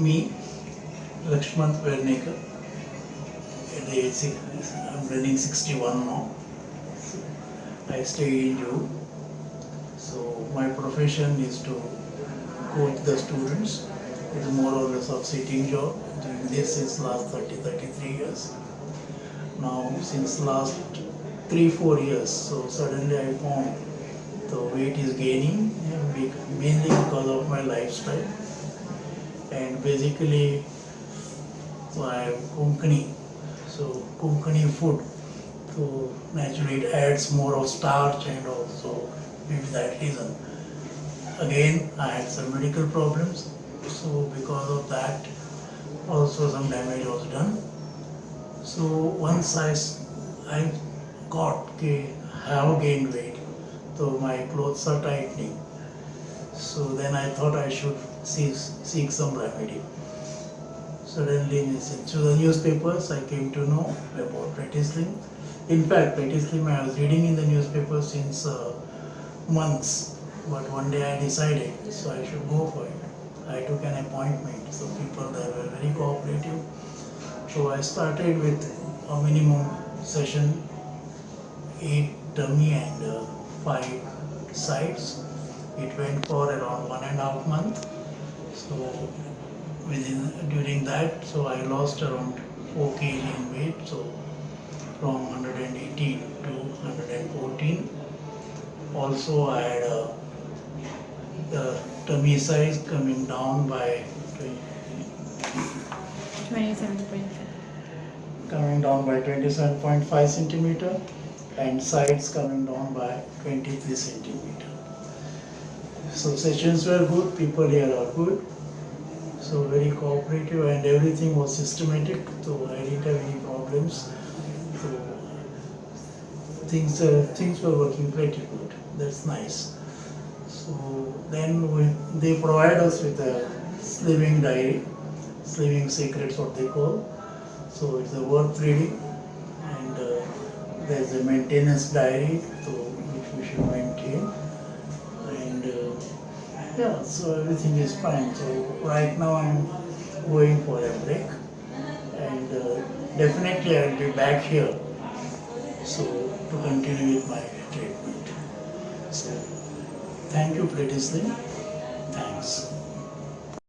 me, Lakshman Pernekar. At the age I'm running 61 now. I stay in Juhu. So my profession is to coach the students. It's more or less of sitting job. This since last 30, 33 years. Now since last three, four years, so suddenly I found the weight is gaining mainly because of my lifestyle. And basically, I am Konkani, so Konkani food. So naturally it adds more of starch and also maybe that reason. Again, I had some medical problems, so because of that, also some damage was done. So once I, I got, I have gained weight, so my clothes are tightening. So then I thought I should seek, seek some remedy. Suddenly, through the newspapers, I came to know about Pretislim. In fact, Pretislim I was reading in the newspaper since uh, months, but one day I decided, so I should go for it. I took an appointment, so people there were very cooperative. So I started with a minimum session, eight dummy and uh, five sides. It went for around one and a half month. So within during that, so I lost around four kg in weight. So from 118 to 114. Also, I had the tummy size coming down by 20, Twenty-seven coming down by 27.5 centimeter and sides coming down by 23 centimeter. So sessions were good, people here are good. So very cooperative and everything was systematic, so I didn't have any problems. So things, uh, things were working pretty good, that's nice. So then we, they provide us with a slimming diary, slimming secrets what they call. So it's a worth reading and uh, there's a maintenance diary so yeah, so everything is fine. So right now I'm going for a break and uh, definitely I'll be back here so to continue with my treatment. So thank you, Pretty Slim. Thanks.